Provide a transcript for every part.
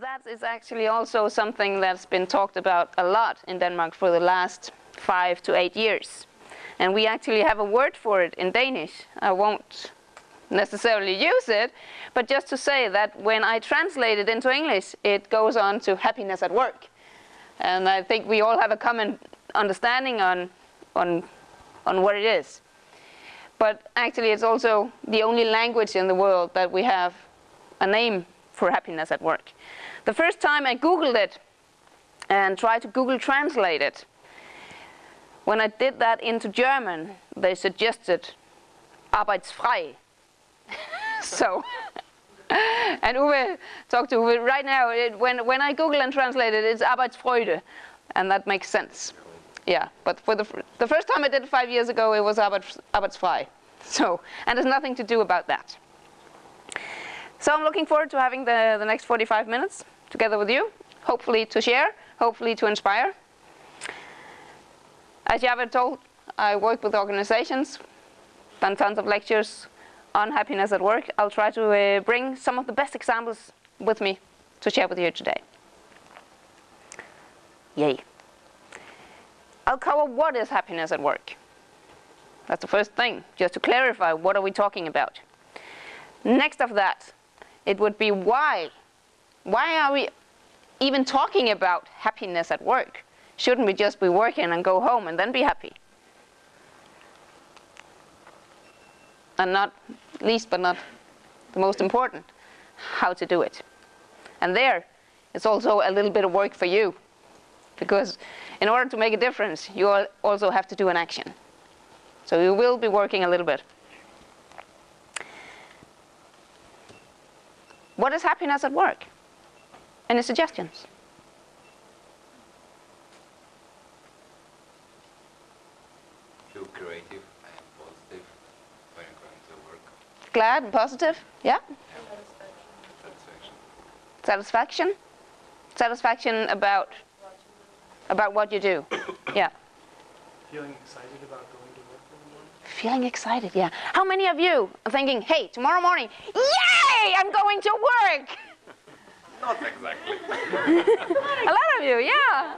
that is actually also something that's been talked about a lot in Denmark for the last five to eight years. And we actually have a word for it in Danish. I won't necessarily use it, but just to say that when I translate it into English, it goes on to happiness at work. And I think we all have a common understanding on, on, on what it is. But actually it's also the only language in the world that we have a name for happiness at work. The first time I Googled it and tried to Google translate it, when I did that into German, they suggested arbeitsfrei. so, and Uwe talked to Uwe right now, it, when, when I Google and translate it, it's Arbeitsfreude, and that makes sense. Yeah, but for the, the first time I did it five years ago, it was Arbeits, Arbeitsfrei. So, and there's nothing to do about that. So I'm looking forward to having the, the next 45 minutes together with you, hopefully to share, hopefully to inspire. As Javed told, I work with organizations, done tons of lectures on happiness at work. I'll try to uh, bring some of the best examples with me to share with you today. Yay. I'll cover what is happiness at work. That's the first thing, just to clarify what are we talking about. Next of that, it would be why. Why are we even talking about happiness at work? Shouldn't we just be working and go home and then be happy? And not least but not the most important, how to do it. And there, it's also a little bit of work for you. Because in order to make a difference, you also have to do an action. So you will be working a little bit. What is happiness at work? Any suggestions? Feel creative and positive when you're going to work. Glad and positive? Yeah? Satisfaction. Satisfaction? Satisfaction about about what you do. yeah. Feeling excited about going to work in the morning? Feeling excited, yeah. How many of you are thinking, hey, tomorrow morning, yay, I'm going to work? Not exactly. a lot of you, yeah.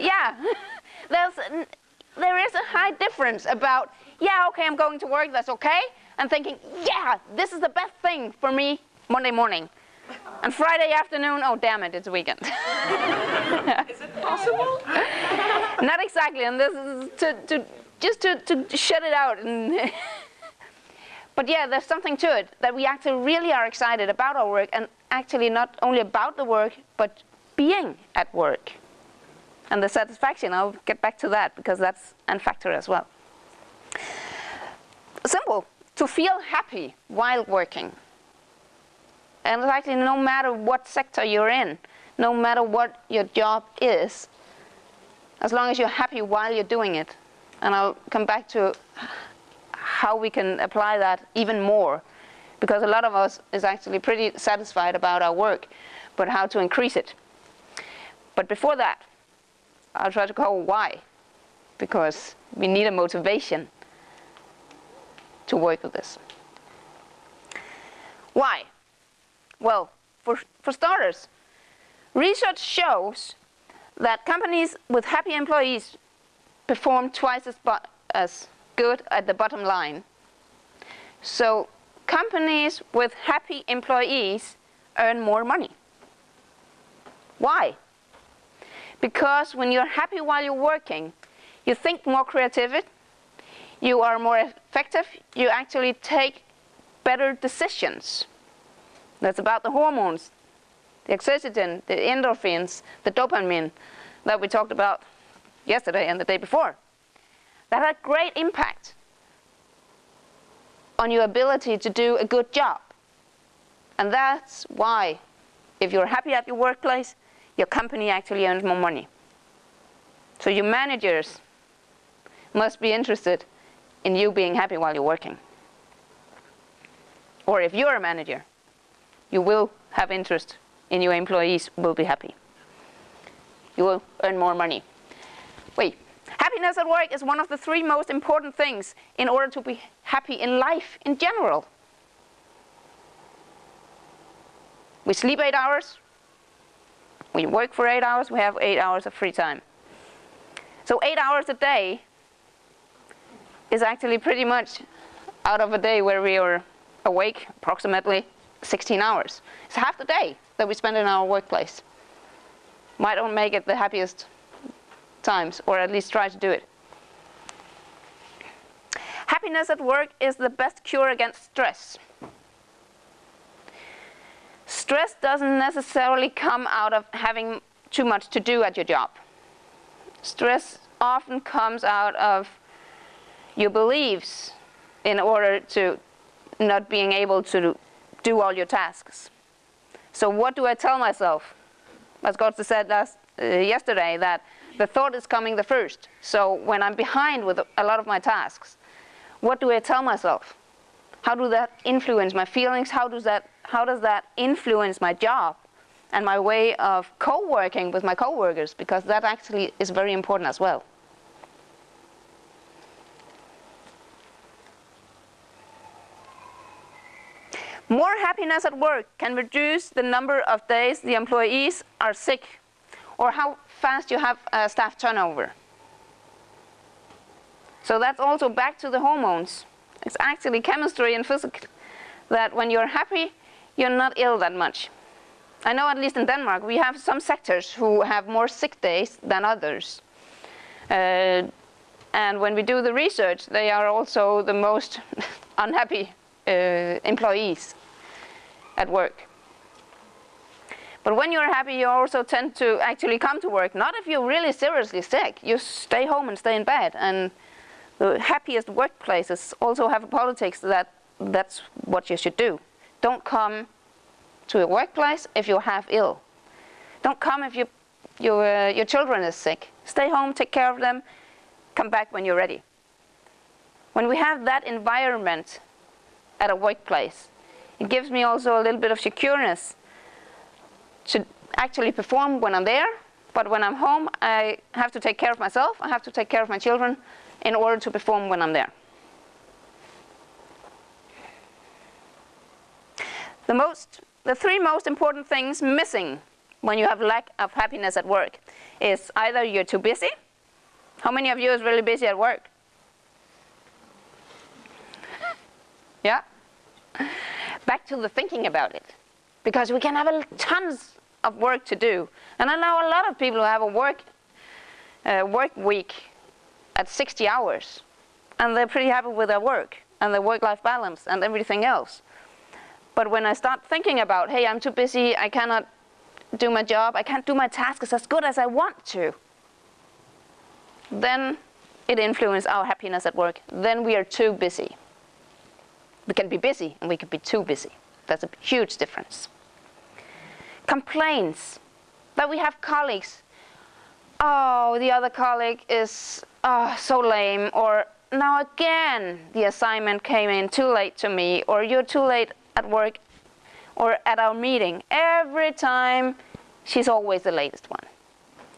Yeah. There's, there is a high difference about, yeah, okay, I'm going to work, that's okay, and thinking, yeah, this is the best thing for me Monday morning. And Friday afternoon, oh damn it, it's weekend. is it possible? Not exactly, and this is to, to just to, to shut it out. And but yeah, there's something to it, that we actually really are excited about our work, and actually not only about the work, but being at work. And the satisfaction, I'll get back to that, because that's a factor as well. Simple to feel happy while working. And actually no matter what sector you're in, no matter what your job is, as long as you're happy while you're doing it. And I'll come back to how we can apply that even more because a lot of us is actually pretty satisfied about our work, but how to increase it. But before that, I'll try to cover why, because we need a motivation to work with this. Why? Well, for, for starters, research shows that companies with happy employees perform twice as, as good at the bottom line. So companies with happy employees earn more money. Why? Because when you're happy while you're working, you think more creatively, you are more effective, you actually take better decisions. That's about the hormones, the oxytocin, the endorphins, the dopamine that we talked about yesterday and the day before. That had great impact on your ability to do a good job. And that's why, if you're happy at your workplace, your company actually earns more money. So your managers must be interested in you being happy while you're working. Or if you're a manager, you will have interest in your employees will be happy. You will earn more money. Happiness at work is one of the three most important things in order to be happy in life in general. We sleep eight hours, We work for eight hours, we have eight hours of free time. So eight hours a day is actually pretty much out of a day where we are awake approximately 16 hours. It's half the day that we spend in our workplace. Might not make it the happiest times, or at least try to do it. Happiness at work is the best cure against stress. Stress doesn't necessarily come out of having too much to do at your job. Stress often comes out of your beliefs in order to not being able to do all your tasks. So what do I tell myself? As Goethe said last, uh, yesterday, that the thought is coming the first. So when I'm behind with a lot of my tasks, what do I tell myself? How do that influence my feelings? How does that, how does that influence my job and my way of co-working with my co-workers? Because that actually is very important as well. More happiness at work can reduce the number of days the employees are sick or how fast you have uh, staff turnover. So that's also back to the hormones. It's actually chemistry and physics that when you're happy, you're not ill that much. I know at least in Denmark, we have some sectors who have more sick days than others. Uh, and when we do the research, they are also the most unhappy uh, employees at work. But when you're happy, you also tend to actually come to work. Not if you're really seriously sick. You stay home and stay in bed. And the happiest workplaces also have a politics that that's what you should do. Don't come to a workplace if you're half ill. Don't come if you, your, uh, your children is sick. Stay home, take care of them, come back when you're ready. When we have that environment at a workplace, it gives me also a little bit of secureness to actually perform when I'm there, but when I'm home, I have to take care of myself, I have to take care of my children in order to perform when I'm there. The, most, the three most important things missing when you have lack of happiness at work is either you're too busy. How many of you is really busy at work? Yeah? Back to the thinking about it because we can have tons of work to do. And I know a lot of people who have a work, uh, work week at 60 hours and they're pretty happy with their work and their work-life balance and everything else. But when I start thinking about, hey, I'm too busy, I cannot do my job, I can't do my tasks as good as I want to, then it influences our happiness at work. Then we are too busy. We can be busy and we can be too busy. That's a huge difference. Complaints that we have colleagues. Oh, the other colleague is oh, so lame. Or now again, the assignment came in too late to me. Or you're too late at work or at our meeting. Every time, she's always the latest one.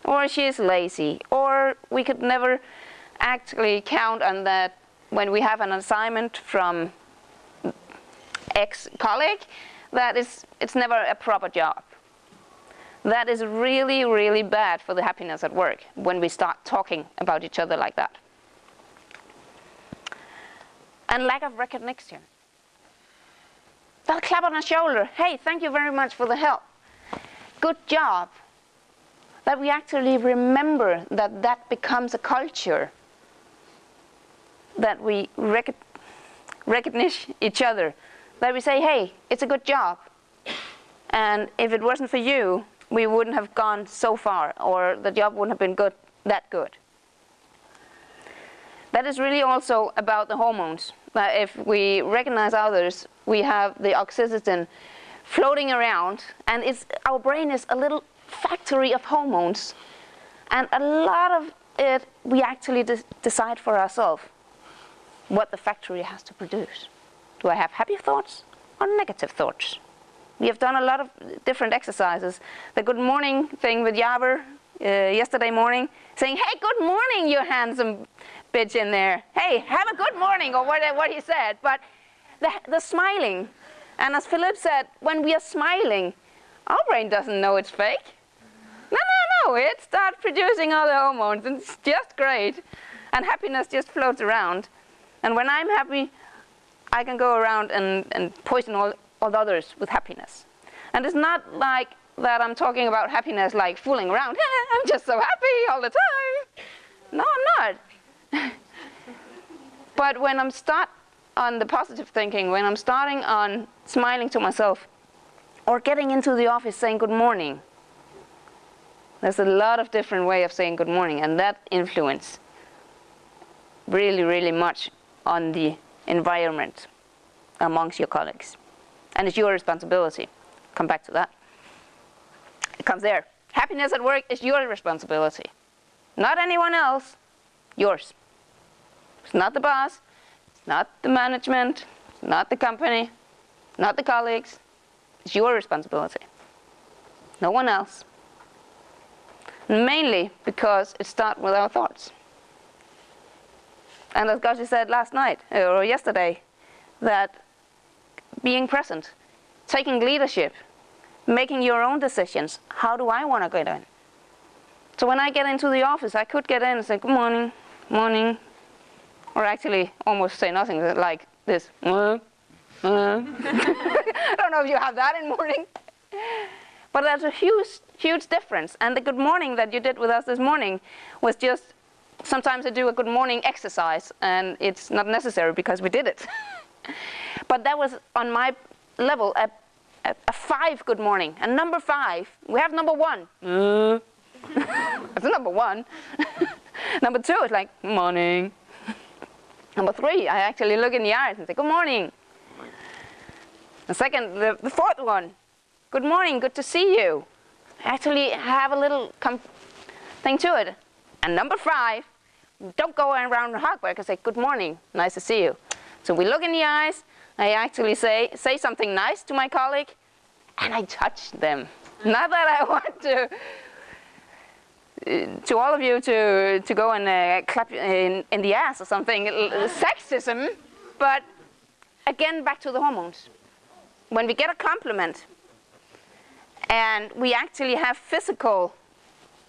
Or she's lazy. Or we could never actually count on that when we have an assignment from ex-colleague, that is, it's never a proper job. That is really, really bad for the happiness at work when we start talking about each other like that. And lack of recognition. That clap on the shoulder, hey, thank you very much for the help. Good job. That we actually remember that that becomes a culture. That we rec recognize each other that we say, hey, it's a good job. And if it wasn't for you, we wouldn't have gone so far, or the job wouldn't have been good, that good. That is really also about the hormones. That if we recognize others, we have the oxytocin floating around, and it's, our brain is a little factory of hormones. And a lot of it, we actually de decide for ourselves what the factory has to produce. Do I have happy thoughts or negative thoughts? We have done a lot of different exercises. The good morning thing with Jaber uh, yesterday morning, saying, hey, good morning, you handsome bitch in there. Hey, have a good morning, or what, what he said. But the, the smiling, and as Philip said, when we are smiling, our brain doesn't know it's fake. No, no, no, it starts producing all the hormones, and it's just great. And happiness just floats around. And when I'm happy, I can go around and, and poison all, all others with happiness. And it's not like that I'm talking about happiness like fooling around. I'm just so happy all the time. No, I'm not. but when I'm start on the positive thinking, when I'm starting on smiling to myself, or getting into the office saying good morning, there's a lot of different way of saying good morning, and that influence really, really much on the environment amongst your colleagues. And it's your responsibility. Come back to that. It comes there. Happiness at work is your responsibility. Not anyone else, yours. It's not the boss, it's not the management, it's not the company, not the colleagues. It's your responsibility. No one else. Mainly because it starts with our thoughts. And as Gashi said last night, or yesterday, that being present, taking leadership, making your own decisions. How do I want to get in? So when I get into the office, I could get in and say, good morning, morning, or actually almost say nothing, like this. I don't know if you have that in morning. But there's a huge, huge difference. And the good morning that you did with us this morning was just, sometimes I do a good morning exercise, and it's not necessary because we did it. but that was on my level, a, a, a, five good morning. And number five, we have number one. Uh. That's number one. number two is like, morning. number three, I actually look in the eyes and say, good morning. The second, the, the fourth one, good morning, good to see you. Actually have a little thing to it. And number five, don't go around the hug and say, good morning, nice to see you. So we look in the eyes, I actually say, say something nice to my colleague, and I touch them. Not that I want to, to all of you to, to go and uh, clap in, in the ass or something, sexism, but again, back to the hormones. When we get a compliment, and we actually have physical,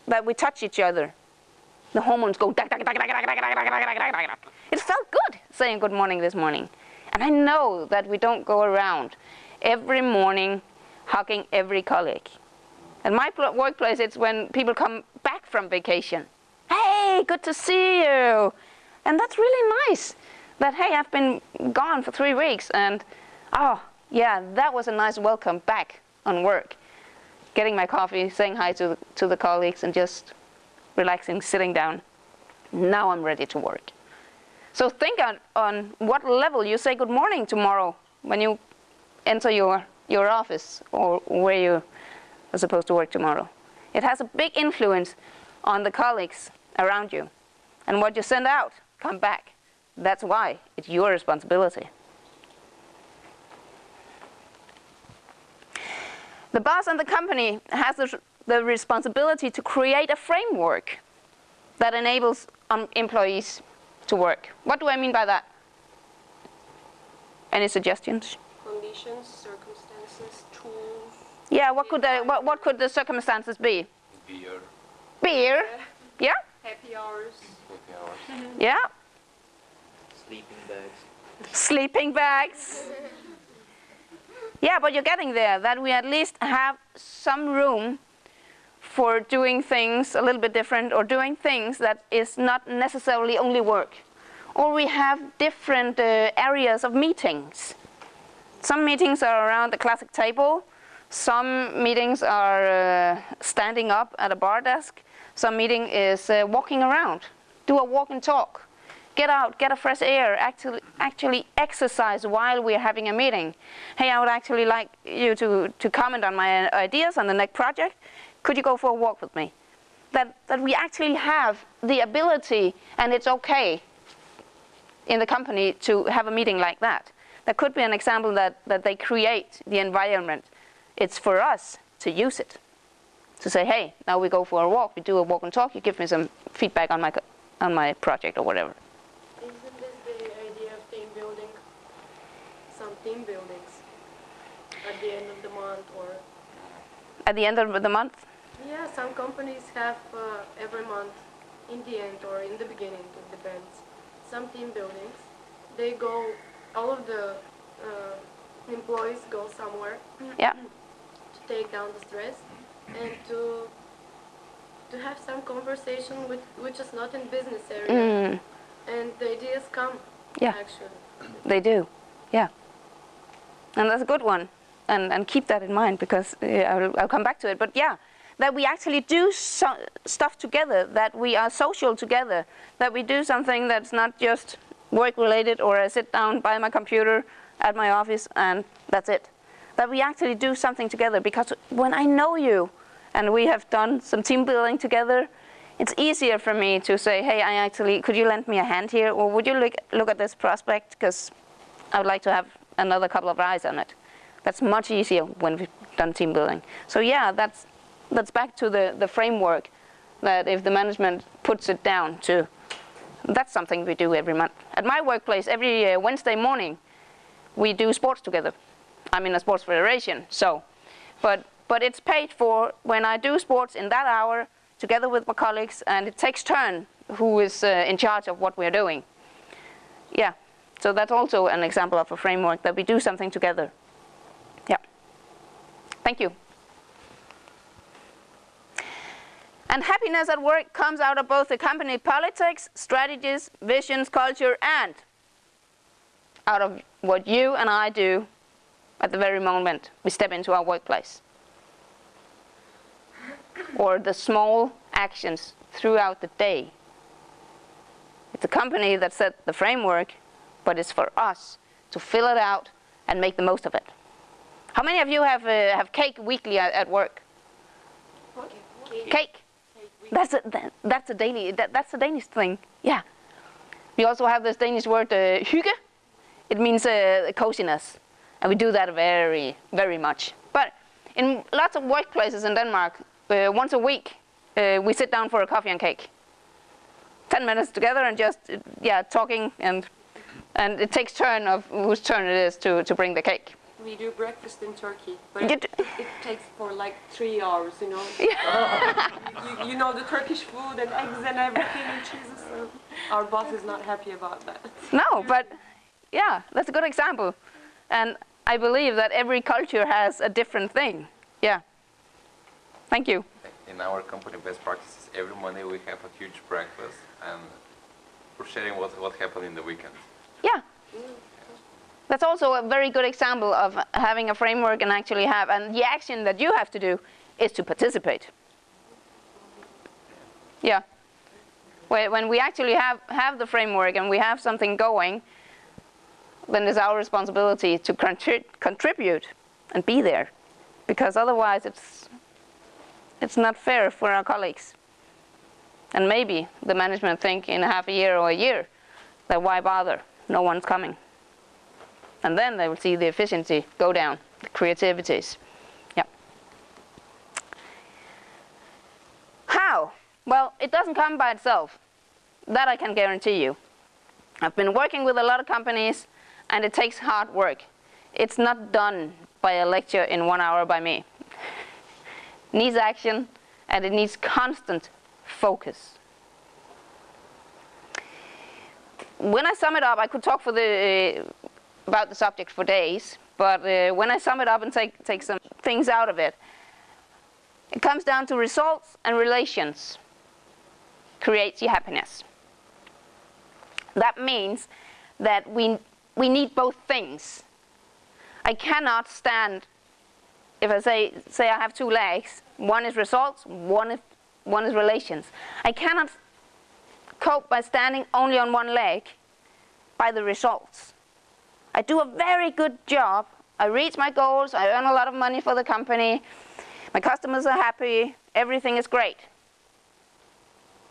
that we touch each other, the hormones go, it felt good saying good morning this morning. And I know that we don't go around every morning hugging every colleague. At my workplace, it's when people come back from vacation. Hey, good to see you. And that's really nice that, hey, I've been gone for three weeks and, oh, yeah, that was a nice welcome back on work. Getting my coffee, saying hi to, to the colleagues and just relaxing, sitting down. Now I'm ready to work. So think on, on what level you say good morning tomorrow when you enter your, your office or where you are supposed to work tomorrow. It has a big influence on the colleagues around you. And what you send out, come back. That's why it's your responsibility. The boss and the company has the, the responsibility to create a framework that enables um, employees to work. What do I mean by that? Any suggestions? Conditions, circumstances, tools. Yeah, what could the, what, what could the circumstances be? Beer. Beer? Yeah? Happy hours. Happy hours. Yeah? Sleeping bags. Sleeping bags. Yeah, but you're getting there, that we at least have some room for doing things a little bit different or doing things that is not necessarily only work. Or we have different uh, areas of meetings. Some meetings are around the classic table. Some meetings are uh, standing up at a bar desk. Some meeting is uh, walking around. Do a walk and talk. Get out, get a fresh air, actually, actually exercise while we're having a meeting. Hey, I would actually like you to, to comment on my ideas on the next project could you go for a walk with me? That, that we actually have the ability, and it's okay in the company to have a meeting like that. That could be an example that, that they create the environment. It's for us to use it. To say, hey, now we go for a walk, we do a walk and talk, you give me some feedback on my, on my project or whatever. Isn't this the idea of team building? Some team buildings at the end of the month or At the end of the month? Yeah, some companies have uh, every month, in the end or in the beginning, it depends. Some team buildings, they go, all of the uh, employees go somewhere Yeah. to take down the stress and to to have some conversation with which is not in business area Mm, and the ideas come Yeah. actually. they do. Yeah. And that's a good one. And, and keep that in mind because uh, I'll, I'll come back to it. But yeah, that we actually do so, stuff together, that we are social together, that we do something that's not just work related or I sit down by my computer at my office and that's it. That we actually do something together because when I know you and we have done some team building together, it's easier for me to say, hey, I actually, could you lend me a hand here? Or would you look, look at this prospect? Because I would like to have another couple of eyes on it. That's much easier when we've done team building. So yeah, that's, that's back to the, the framework that if the management puts it down to, that's something we do every month. At my workplace, every uh, Wednesday morning, we do sports together. I'm in a sports federation, so, but, but it's paid for when I do sports in that hour together with my colleagues and it takes turn who is uh, in charge of what we're doing. Yeah, so that's also an example of a framework that we do something together. Yeah, thank you. And happiness at work comes out of both the company politics, strategies, visions, culture, and out of what you and I do at the very moment we step into our workplace. Or the small actions throughout the day. It's a company that set the framework, but it's for us to fill it out and make the most of it. How many of you have, uh, have cake weekly at, at work? Cake. That's a, that's a daily, that, that's a Danish thing, yeah. We also have this Danish word, uh, hygge. It means uh, coziness. And we do that very, very much. But in lots of workplaces in Denmark, uh, once a week, uh, we sit down for a coffee and cake. 10 minutes together and just, yeah, talking and, and it takes turn of whose turn it is to, to bring the cake. We do breakfast in Turkey, but it, it, it takes for like three hours, you know. you, you know the Turkish food and eggs and everything and cheeses. So our boss is not happy about that. No, but yeah, that's a good example. And I believe that every culture has a different thing. Yeah. Thank you. In our company best practices, every Monday we have a huge breakfast and we're sharing what, what happened in the weekend. Yeah. Mm. That's also a very good example of having a framework and actually have, and the action that you have to do is to participate. Yeah. When we actually have, have the framework and we have something going, then it's our responsibility to contri- contribute and be there. Because otherwise it's, it's not fair for our colleagues. And maybe the management think in half a year or a year that why bother, no one's coming. And then they will see the efficiency go down, the creativities. Yeah. How? Well, it doesn't come by itself. That I can guarantee you. I've been working with a lot of companies and it takes hard work. It's not done by a lecture in one hour by me. needs action and it needs constant focus. When I sum it up, I could talk for the, about the subject for days, but uh, when I sum it up and take, take some things out of it, it comes down to results and relations creates your happiness. That means that we, we need both things. I cannot stand, if I say, say I have two legs, one is results, one is, one is relations. I cannot cope by standing only on one leg by the results. I do a very good job. I reach my goals, I earn a lot of money for the company, my customers are happy, everything is great.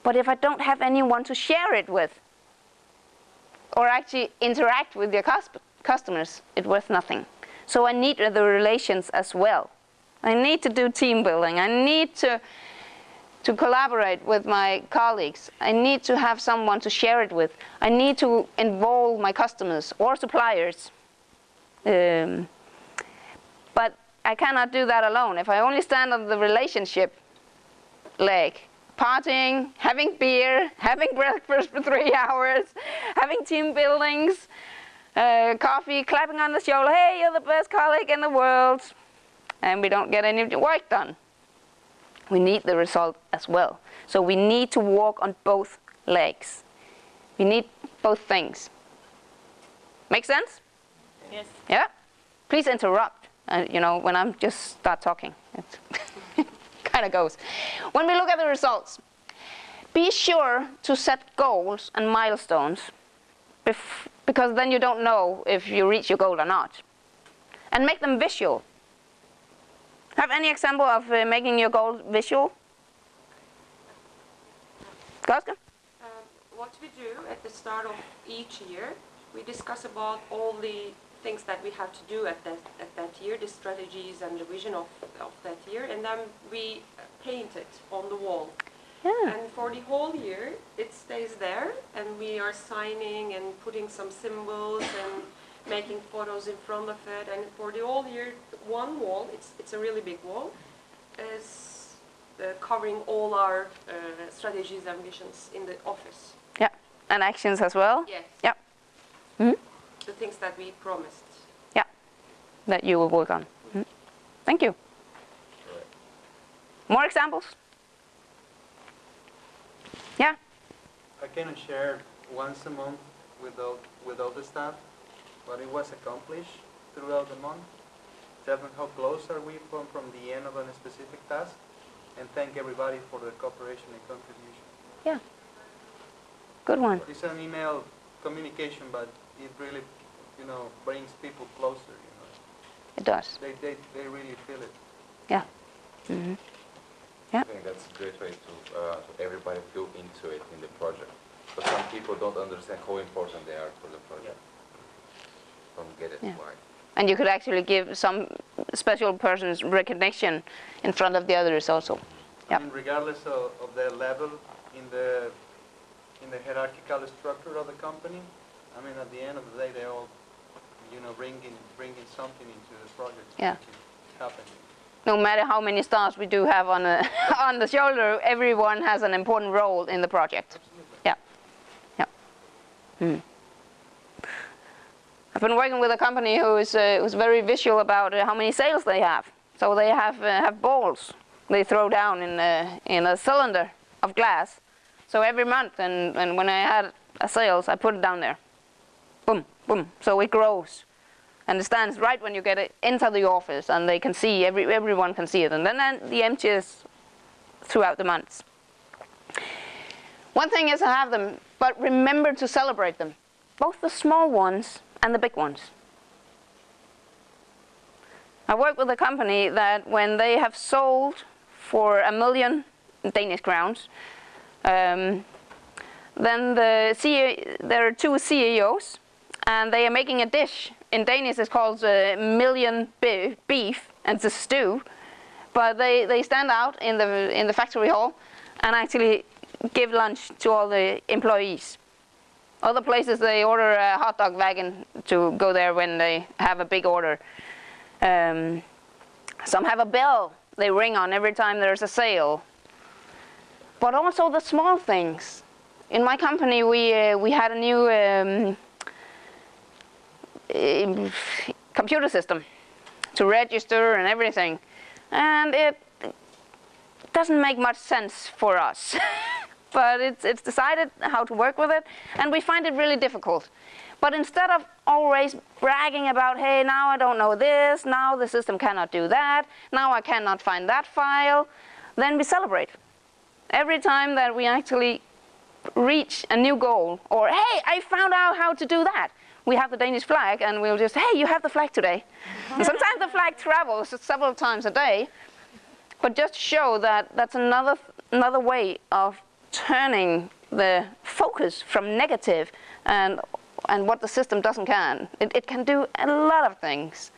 But if I don't have anyone to share it with, or actually interact with your customers, it's worth nothing. So I need the relations as well. I need to do team building. I need to, to collaborate with my colleagues. I need to have someone to share it with. I need to involve my customers or suppliers. Um, but I cannot do that alone. If I only stand on the relationship, leg. Partying, having beer, having breakfast for three hours, having team buildings, uh, coffee, clapping on the shoulder, hey, you're the best colleague in the world. And we don't get any work done. We need the result as well. So we need to walk on both legs. We need both things. Make sense? Yes. Yeah? Please interrupt, uh, you know, when I'm just start talking. It kind of goes. When we look at the results, be sure to set goals and milestones bef- because then you don't know if you reach your goal or not. And make them visual. Have any example of uh, making your goal visual? Goska? Um, what we do at the start of each year, we discuss about all the things that we have to do at that, at that year, the strategies and the vision of, of that year, and then we paint it on the wall. Yeah. And for the whole year, it stays there, and we are signing and putting some symbols and making photos in front of it. And for the whole year, one wall, it's, it's a really big wall, is uh, covering all our uh, strategies and visions in the office. Yeah. And actions as well? Yes. Yeah. Mhm. The things that we promised. Yeah, that you will work on. Mhm. Thank you. More examples? Yeah, I can share once a month with all, with all the staff what it was accomplished throughout the month. Tell them how close are we from, from the end of a specific task and thank everybody for their cooperation and contribution. Yeah. Good one. It's an email communication, but it really, you know, brings people closer, you know. It does. They, they, they really feel it. Yeah. Mhm. Yeah. I think that's a great way to, uh, to everybody feel into it in the project. But some people don't understand how important they are for the project. Don't get it Yeah. why. And you could actually give some special persons recognition in front of the others also. Yeah. I mean, regardless of, of their level in the, in the hierarchical structure of the company, I mean, at the end of the day, they all, you know, bringing, bringing something into the project. Yeah. make it Happen. No matter how many stars we do have on, a on the shoulder, everyone has an important role in the project. Absolutely. Yeah. Yeah. Hmm. I've been working with a company who is uh, who's very visual about uh, how many sales they have. So they have uh, have balls they throw down in a, in a cylinder of glass. So every month, and, and when I had a sales, I put it down there. Boom, boom. So it grows, and it stands right when you get it into the office, and they can see every everyone can see it, and then, then the empties throughout the months. One thing is to have them, but remember to celebrate them, both the small ones and the big ones. I work with a company that when they have sold for a million Danish crowns, um, then the CEO, there are two CEOs, and they are making a dish. In Danish, it's called a million beef, and it's a stew. But they, they stand out in the in the factory hall, and actually give lunch to all the employees. Other places they order a hot dog wagon to go there when they have a big order. Um, some have a bell they ring on every time there's a sale. But also the small things. In my company, we uh, we had a new um, um, computer system to register and everything, and it doesn't make much sense for us. but it's, it's decided how to work with it, and we find it really difficult. But instead of always bragging about, hey, now I don't know this, now the system cannot do that, now I cannot find that file, then we celebrate. Every time that we actually reach a new goal, or hey, I found out how to do that, we have the Danish flag, and we'll just, hey, you have the flag today. sometimes the flag travels several times a day, but just show that that's another another way of turning the focus from negative and and what the system doesn't can. It, it can do a lot of things.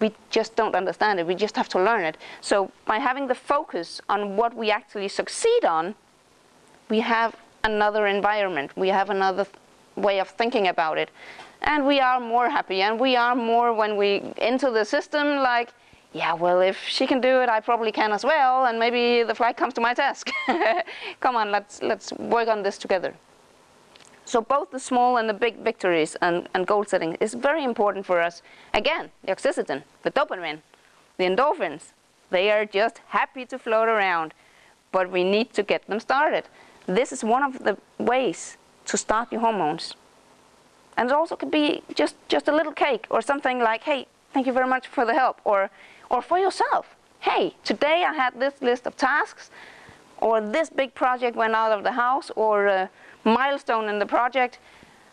We just don't understand it. We just have to learn it. So by having the focus on what we actually succeed on, we have another environment. We have another th- way of thinking about it. And we are more happy and we are more when we into the system like, yeah, well, if she can do it, I probably can as well, and maybe the flight comes to my desk. Come on, let's, let's work on this together. So both the small and the big victories and, and goal setting is very important for us. Again, the oxytocin, the dopamine, the endorphins, they are just happy to float around, but we need to get them started. This is one of the ways to start your hormones. And it also could be just, just a little cake or something like, hey, thank you very much for the help, or or for yourself. Hey, today I had this list of tasks, or this big project went out of the house, or a milestone in the project.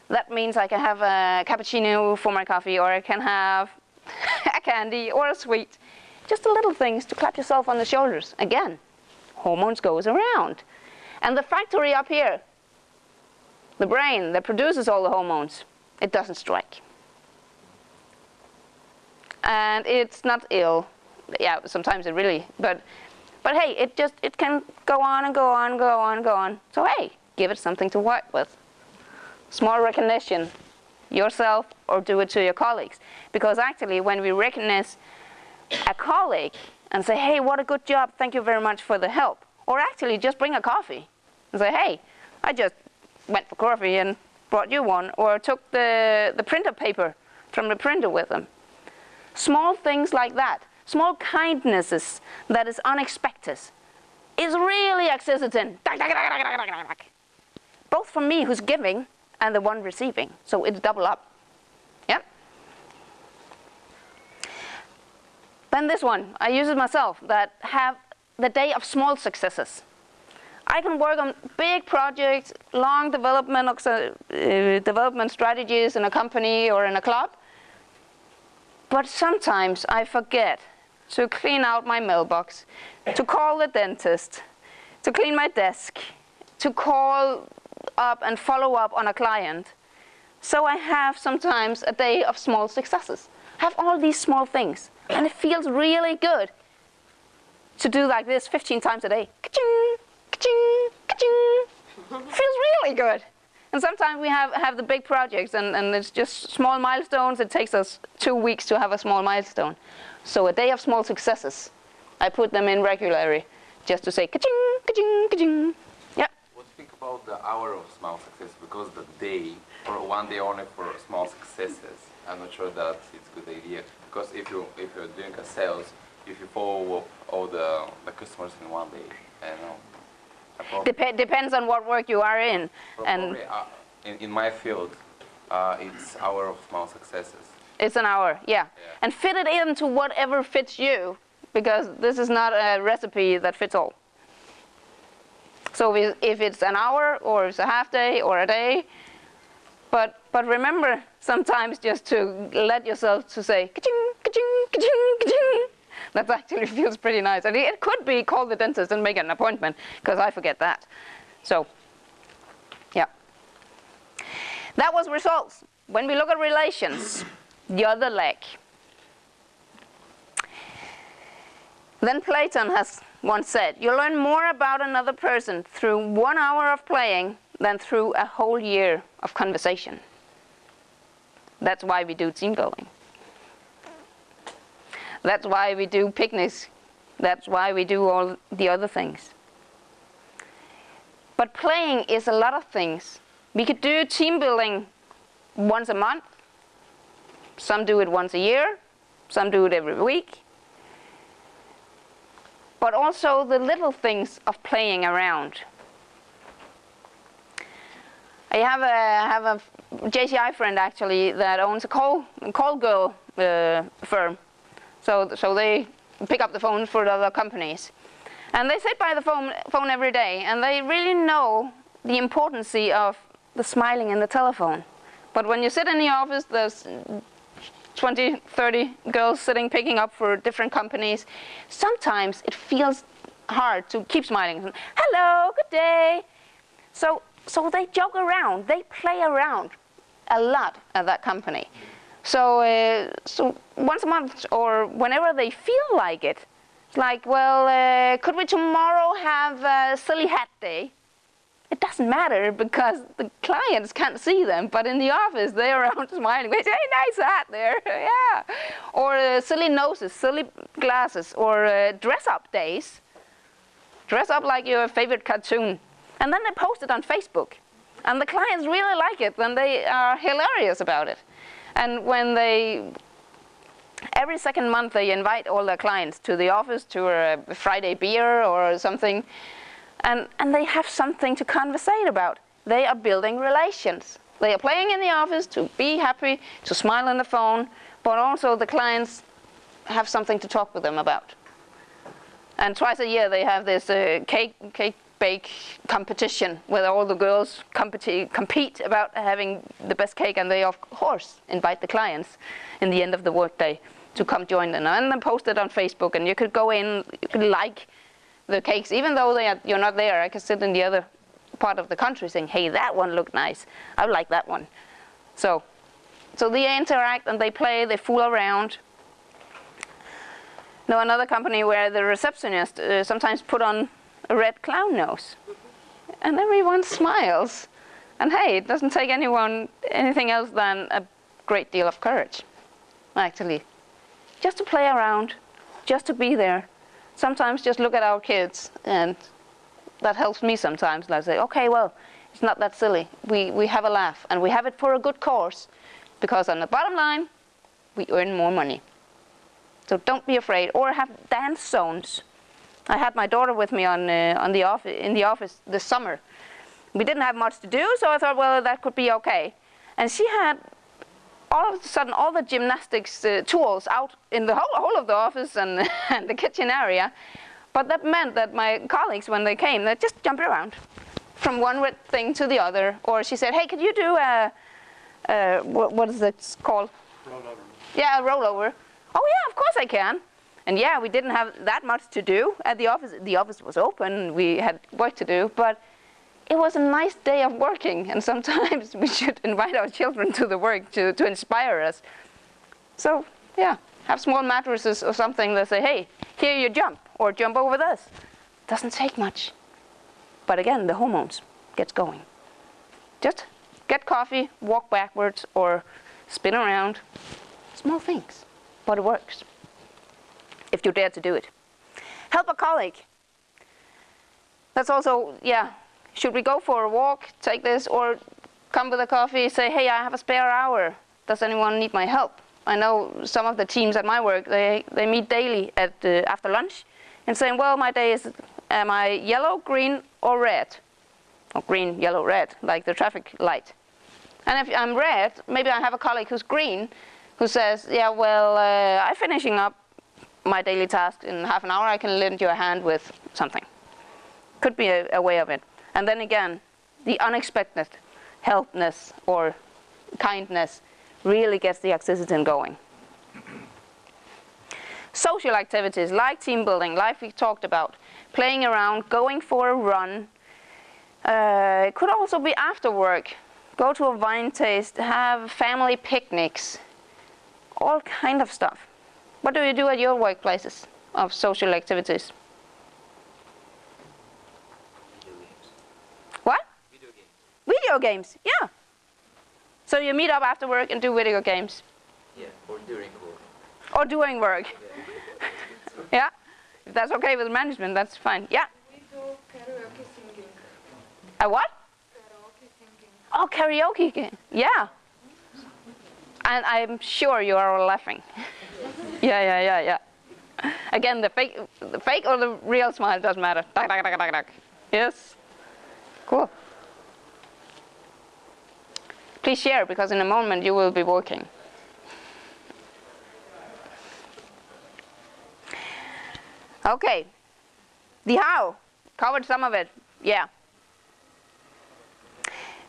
That means I can have a cappuccino for my coffee, or I can have a candy or a sweet. Just the little things to clap yourself on the shoulders. Again, hormones goes around. And the factory up here, the brain that produces all the hormones, it doesn't strike and it's not ill. Yeah, sometimes it really, but, but hey, it just, it can go on and go on, go on, go on. So hey, give it something to work with. Small recognition, yourself or do it to your colleagues. Because actually when we recognize a colleague and say, hey, what a good job, thank you very much for the help. Or actually just bring a coffee and say, hey, I just went for coffee and brought you one, or took the, the printer paper from the printer with them. Small things like that, small kindnesses that is unexpected, is really oxytocin. Both for me who's giving and the one receiving. So it's double up. Yep. Then this one, I use it myself, that have the day of small successes. I can work on big projects, long development, uh, development strategies in a company or in a club, but sometimes I forget to clean out my mailbox, to call the dentist, to clean my desk, to call up and follow up on a client. So I have sometimes a day of small successes. I have all these small things and it feels really good to do like this 15 times a day. Ka-ching, ka-ching, ka-ching. feels really good. And sometimes we have, have the big projects and, and it's just small milestones. It takes us two weeks to have a small milestone. So a day of small successes. I put them in regularly just to say ka-ching, ka-ching, ka-ching. Yeah. What do you think about the hour of small success? Because the day, or one day only for small successes, I'm not sure that it's a good idea. Because if, you, if you're doing a sales, if you follow up all the, the customers in one day, you know, Dep depends on what work you are in. and uh, in, in my field, uh, it's hour of small successes. It's an hour, yeah. yeah. And fit it into whatever fits you, because this is not a recipe that fits all. So if it's an hour, or it's a half day, or a day, but, but remember sometimes just to let yourself to say, ka-ching, ka-ching, ka-ching, ka-ching, that actually feels pretty nice. And it could be call the dentist and make an appointment, because I forget that. So, yeah. That was results. When we look at relations, the other leg. Then Platon has once said, you learn more about another person through one hour of playing than through a whole year of conversation. That's why we do team building. That's why we do picnics. That's why we do all the other things. But playing is a lot of things. We could do team building once a month. Some do it once a year. Some do it every week. But also the little things of playing around. I have a, have a JCI friend actually that owns a call, call girl uh, firm. So, so they pick up the phone for the other companies. And they sit by the phone, phone every day and they really know the importance of the smiling in the telephone. But when you sit in the office, there's 20, 30 girls sitting picking up for different companies. Sometimes it feels hard to keep smiling. Hello, good day. So, so they joke around, they play around a lot at that company. So, uh, so once a month or whenever they feel like it, it's like, well, uh, could we tomorrow have a silly hat day? it doesn't matter because the clients can't see them, but in the office they're around smiling. They say, hey, nice hat there, yeah. Or uh, silly noses, silly glasses, or uh, dress up days. Dress up like your favorite cartoon. And then they post it on Facebook. And the clients really like it, and they are hilarious about it. And when they, every second month they invite all their clients to the office to a Friday beer or something, and, and they have something to conversate about. They are building relations. They are playing in the office to be happy, to smile on the phone, but also the clients have something to talk with them about. And twice a year they have this uh, cake, cake bake competition where all the girls compete, about having the best cake and they of course invite the clients in the end of the workday to come join them and then post it on Facebook and you could go in, you could like the cakes, even though they are, you're not there, I can sit in the other part of the country saying, hey, that one looked nice. I like that one. So, so they interact and they play, they fool around. Now another company where the receptionist uh, sometimes put on a red clown nose. And everyone smiles. And hey, it doesn't take anyone anything else than a great deal of courage, actually. Just to play around, just to be there, sometimes just look at our kids and that helps me sometimes. And I say, okay, well, it's not that silly. We, we have a laugh and we have it for a good cause because on the bottom line, we earn more money. So don't be afraid or have dance zones. I had my daughter with me on, uh, on the office, in the office this summer. We didn't have much to do, so I thought, well, that could be okay. And she had all of a sudden all the gymnastics uh, tools out in the whole, whole of the office and, and the kitchen area. But that meant that my colleagues, when they came, they just jumped around from one thing to the other. Or she said, hey, could you do a, a what, what is it called? Rollover. Yeah, a rollover. Oh yeah, of course I can. And yeah, we didn't have that much to do at the office. The office was open, we had work to do, but it was a nice day of working and sometimes we should invite our children to the work to, to inspire us. So yeah, have small mattresses or something that say, hey, here you jump or jump over this. Doesn't take much. But again, the hormones gets going. Just get coffee, walk backwards or spin around. Small things, but it works if you dare to do it. Help a colleague. That's also, yeah, should we go for a walk, take this, or come with a coffee, say, hey, I have a spare hour. Does anyone need my help? I know some of the teams at my work, they, they meet daily at uh, after lunch and saying, well, my day is, am I yellow, green, or red? Or green, yellow, red, like the traffic light. And if I'm red, maybe I have a colleague who's green, who says, yeah, well, uh, I'm finishing up my daily task in half an hour, I can lend you a hand with something. Could be a, a way of it. And then again, the unexpected helpness or kindness really gets the oxytocin going. Social activities like team building, like we talked about, playing around, going for a run. Uh, it could also be after work. Go to a wine taste, have family picnics, all kind of stuff. What do you do at your workplaces of social activities? Video games. What? Video games. Video games, yeah. So you meet up after work and do video games. Yeah, or during work. Or doing work. Yeah. Yeah? If that's okay with management, that's fine. Yeah. We do karaoke singing. A what? Karaoke singing. Oh, karaoke. game. Yeah. And I'm sure you are all laughing. yeah, yeah, yeah, yeah. Again, the fake, the fake or the real smile doesn't matter. Duck, duck, duck, duck, duck. Yes. Cool. Please share because in a moment you will be working. Okay. The how. Covered some of it. Yeah.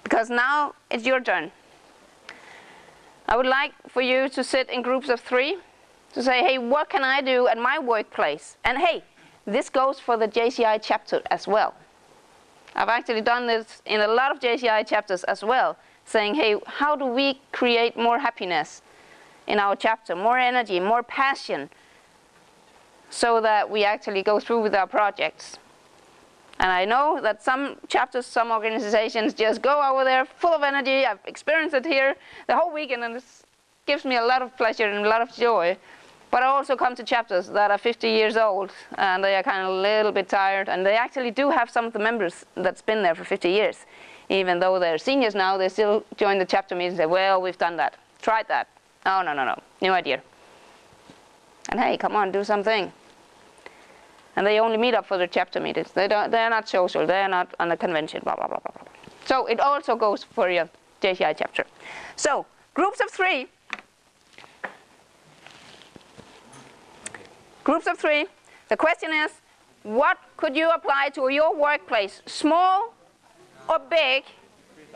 Because now it's your turn. I would like for you to sit in groups of three to say, hey, what can I do at my workplace? And hey, this goes for the JCI chapter as well. I've actually done this in a lot of JCI chapters as well, saying, hey, how do we create more happiness in our chapter, more energy, more passion, so that we actually go through with our projects. And I know that some chapters, some organizations just go over there full of energy. I've experienced it here the whole weekend and it gives me a lot of pleasure and a lot of joy. But I also come to chapters that are 50 years old and they are kind of a little bit tired and they actually do have some of the members that's been there for 50 years. Even though they're seniors now, they still join the chapter meetings and say, well, we've done that, tried that. Oh, no, no, no, new idea. And hey, come on, do something. And they only meet up for the chapter meetings. They don't, they're not social, they're not on a convention, blah, blah, blah, blah, blah. So it also goes for your JCI chapter. So, groups of three Groups of three. The question is, what could you apply to your workplace, small or big,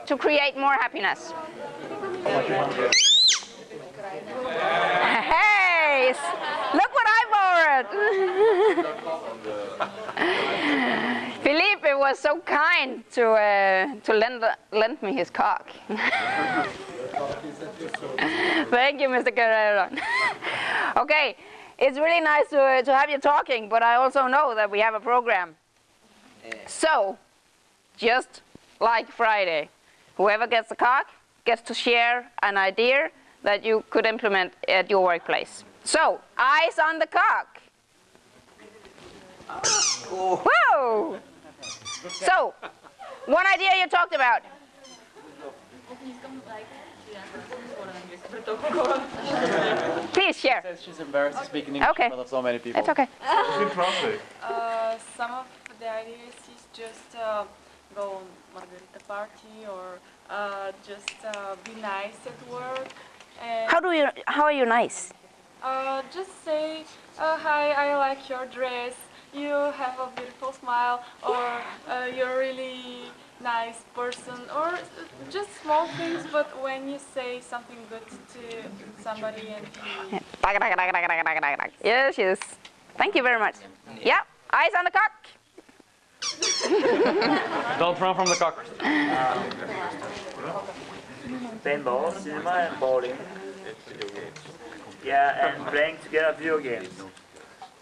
to create more happiness? Hey, look what I borrowed. Felipe was so kind to uh, to lend lend me his cock. Thank you, Mr. Guerrero. okay, it's really nice to, uh, to have you talking, but I also know that we have a program. So, just like Friday, whoever gets the cock gets to share an idea that you could implement at your workplace. So, eyes on the cock. Whoa! So, one idea you talked about. Please share. says she's embarrassed to speak in English Okay. in front of so many people. It's okay. Uh, some of the ideas is just uh, go on margarita party or uh, just uh, be nice at work and How do you? How are you nice? uh, just say uh, hi I like your dress you have a beautiful smile or uh, you're really nice person or uh, just small things but when you say something good to somebody and he Yes, yes. Thank you very much. Yeah, eyes on the cock. Don't run from the cockers. paintball, cinema, and bowling. Yeah, and playing together video games.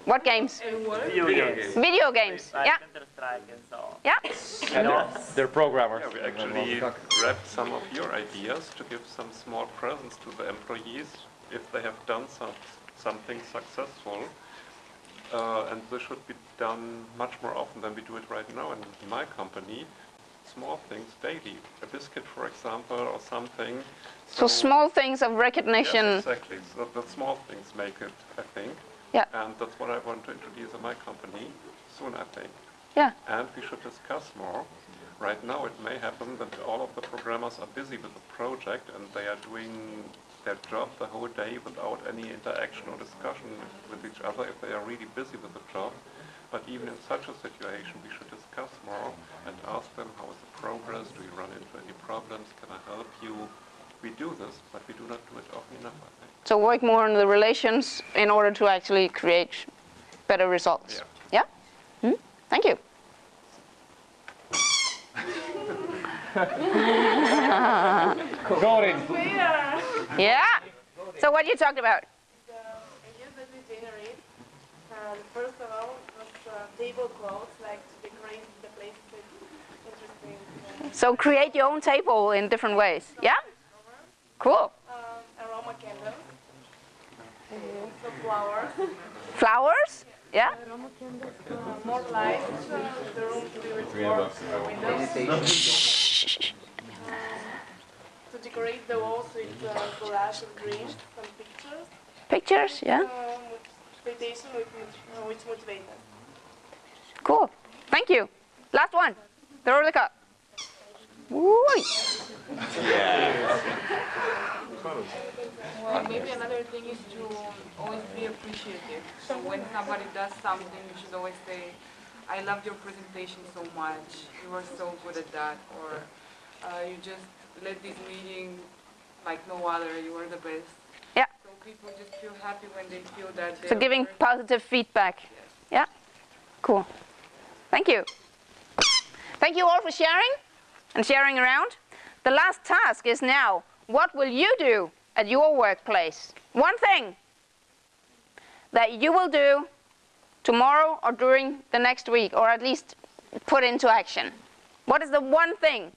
What games? Video games. Video games. Like Yeah, Counter Strike and so on. yeah. And they're, they're programmers. Yeah, we actually grabbed some of your ideas to give some small presents to the employees if they have done some, something successful. Uh, and this should be done much more often than we do it right now in my company. Small things daily. A biscuit, for example, or something. So small things of recognition. Yes, exactly. So the small things make it, I think. Yeah. And that's what I want to introduce in my company soon, I think. Yeah. And we should discuss more. Right now, it may happen that all of the programmers are busy with the project and they are doing their job the whole day without any interaction or discussion with each other if they are really busy with the job. But even in such a situation, we should discuss more and ask them how is the progress, do you run into any problems, can I help you? We do this, but we do not do it often enough. So work more on the relations in order to actually create better results. Yeah. Hmm? Thank you. Going. Yeah. So what are you talked about? The ideas that we generate, um, first of all, was uh, tablecloths, like to decorate the place with interesting uh, So create your own table in different ways. Yeah. Cool. um, aroma candles, some flowers, Flowers. Yeah. more lights, the room to windows. To decorate the walls with uh, collage of dreams, some pictures, Pictures. Yeah. um, with expectation with, mot- which motivate. Cool. Thank you. Last one. Throw the cup. Woo. Well, maybe another thing is to always be appreciative. So when somebody does something, you should always say, I loved your presentation so much. You were so good at that. Or uh, you just led this meeting like no other. You were the best. Yeah. So people just feel happy when they feel that So giving positive feedback. Yeah. Cool. Thank you. Thank you all for sharing and sharing around. The last task is now, what will you do at your workplace? One thing that you will do tomorrow or during the next week, or at least put into action? What is the one thing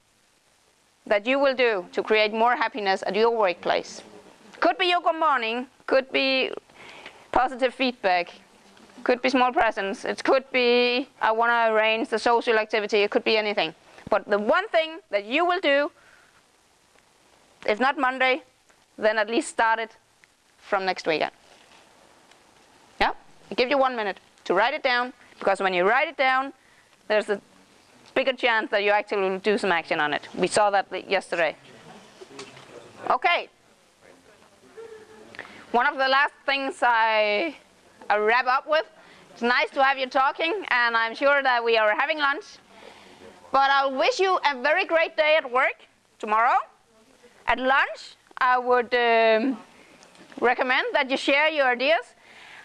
that you will do to create more happiness at your workplace? Could be your good morning, could be positive feedback, could be small presents, it could be I want to arrange the social activity, it could be anything. But the one thing that you will do, if not Monday, then at least start it from next weekend. Yeah? I give you one minute to write it down, because when you write it down, there's a bigger chance that you actually will do some action on it. We saw that yesterday. Okay. One of the last things I, I wrap up with, it's nice to have you talking, and I'm sure that we are having lunch. But I'll wish you a very great day at work tomorrow. At lunch, I would um, recommend that you share your ideas.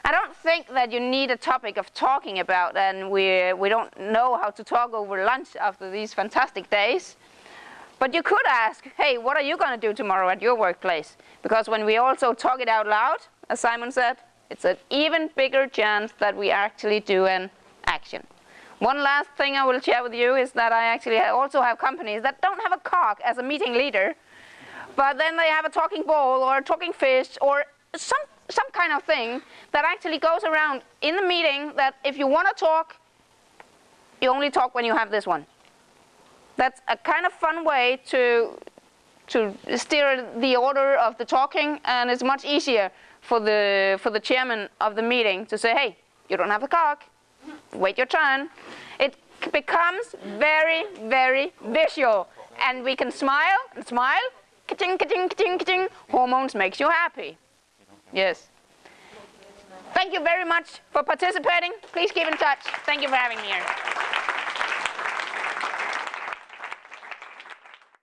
I don't think that you need a topic of talking about, and we, we don't know how to talk over lunch after these fantastic days. But you could ask, hey, what are you going to do tomorrow at your workplace? Because when we also talk it out loud, as Simon said, it's an even bigger chance that we actually do an action. One last thing I will share with you is that I actually also have companies that don't have a cock as a meeting leader, but then they have a talking ball or a talking fish or some, some kind of thing that actually goes around in the meeting that if you want to talk, you only talk when you have this one. That's a kind of fun way to, to steer the order of the talking and it's much easier for the, for the chairman of the meeting to say, hey, you don't have a cock, wait your turn. It becomes very, very visual and we can smile and smile ka-ting, ka-ting, ka-ting, ka-ting. Hormones makes you happy. Yes. Thank you very much for participating. Please keep in touch. Thank you for having me here.